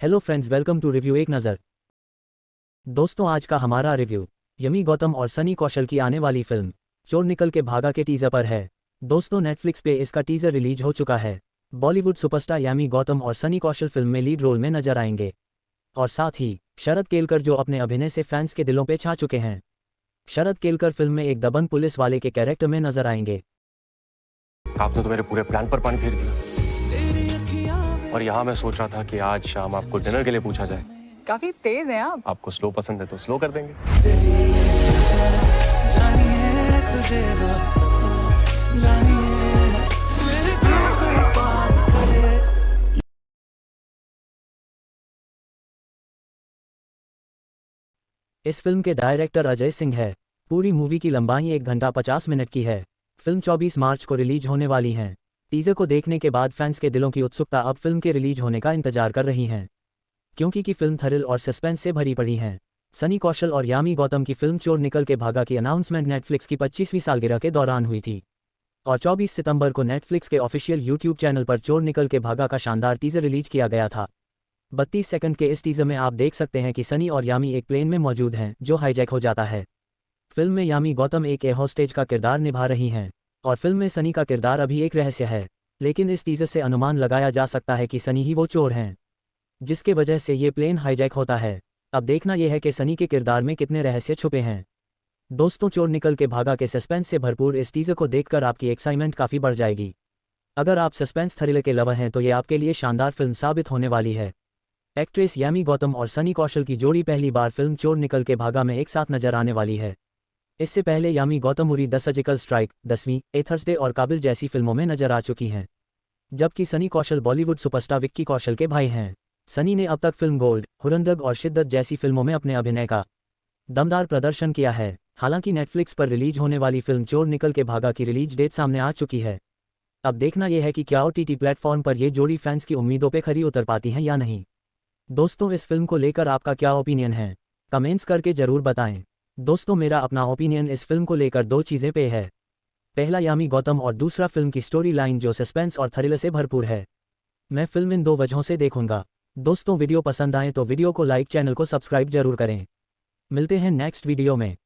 Hello friends welcome to review एक नज़र। दोस्तों, आज का हमारा रिव्यू यमी गौतम और सनी कौशल की आने वाली फ़िल्म चोर निकल के भागा के टीजर पर है। दोस्तों नेटफ्लिक्स पे इसका टीजर रिलीज़ हो चुका है। बॉलीवुड सुपरस्टार यामी गौतम और सनी कौशल फ़िल्म में लीड रोल में नज़र आएँगे। और साथ ही, शरद केलकर जो अपने अभिनय से फैंस के दिलों पर छा चुके हैं। शरद केलकर फ़िल्म में एक दबंग पुलिस वाले के कैरेक्टर में नज़र आएँगे। आपने तो मेरे पूरे प्लान पर पानी फेर दिया। और यहाँ मैं सोच रहा था कि आज शाम आपको डिनर के लिए पूछा जाए। काफ़ी तेज हैं आप। आपको स्लो पसंद है तो स्लो कर देंगे। इस फ़िल्म के डायरेक्टर अजय सिंह है। पूरी मूवी की लंबाई एक घंटा पचास मिनट की है। फ़िल्म 24 मार्च को रिलीज़ होने वाली है। टीजर को देखने के बाद फैंस के दिलों की उत्सुकता अब फ़िल्म के रिलीज़ होने का इंतज़ार कर रही हैं। क्योंकि की फ़िल्म थरिल और सस्पेंस से भरी पड़ी है। सनी कौशल और यामी गौतम की फ़िल्म चोर निकल के भागा की अनाउंसमेंट नेटफ्लिक्स की 25वीं सालगिरह के दौरान हुई थी। और 24 सितंबर को नेटफ्लिक्स के ऑफिशियल यूट्यूब चैनल पर चोर निकल के भागा का शानदार टीजर रिलीज़ किया गया था। बत्तीस सेकंड के इस टीजर में आप देख सकते हैं कि सनी और यामी एक प्लेन में मौजूद हैं, जो हाईजैक हो जाता है। फ़िल्म में यामी गौतम एक ए होस्टेज का किरदार निभा रही हैं। और फ़िल्म में सनी का किरदार अभी एक रहस्य है, लेकिन इस टीजर से अनुमान लगाया जा सकता है कि सनी ही वो चोर हैं, जिसके वजह से ये प्लेन हाईजैक होता है। अब देखना यह है कि सनी के किरदार में कितने रहस्य छुपे हैं। दोस्तों, चोर निकल के भागा के सस्पेंस से भरपूर इस टीजर को देखकर आपकी एक्साइटमेंट काफ़ी बढ़ जाएगी। अगर आप सस्पेंस थ्रिलर के लवर हैं तो ये आपके लिए शानदार फ़िल्म साबित होने वाली है। एक्ट्रेस यामी गौतम और सनी कौशल की जोड़ी पहली बार फ़िल्म चोर निकल के भागा में एक साथ नज़र आने वाली है। इससे पहले Yami Gautam Uri the surgical strike, Dasvi a Thursday और काबिल जैसी फ़िल्मों में नज़र आ चुकी हैं। जबकि सनी कौशल बॉलीवुड सुपरस्टार विक्की कौशल के भाई हैं। सनी ने अब तक फ़िल्म गोल्ड, हुरंदग और शिद्दत जैसी फ़िल्मों में अपने अभिनय का दमदार प्रदर्शन किया है। हालाँकि नेटफ्लिक्स पर रिलीज़ होने वाली फ़िल्म चोर निकल के भागा की रिलीज़ डेट सामने आ चुकी है। अब देखना यह है कि क्या ओ टी प्लेटफॉर्म पर ये जोड़ी फैंस की उम्मीदों पर खरी उतर पाती हैं या नहीं। दोस्तों, इस फ़िल्म को लेकर आपका क्या ओपिनियन है? कमेंट्स करके ज़रूर बताएँ। दोस्तों, मेरा अपना ओपिनियन इस फ़िल्म को लेकर दो चीज़ें पे है। पहला, यामी गौतम, और दूसरा फ़िल्म की स्टोरी लाइन जो सस्पेंस और थ्रिल से भरपूर है। मैं फ़िल्म इन दो वजहों से देखूँगा। दोस्तों वीडियो पसंद आए तो वीडियो को लाइक चैनल को सब्सक्राइब ज़रूर करें। मिलते हैं नेक्स्ट वीडियो में।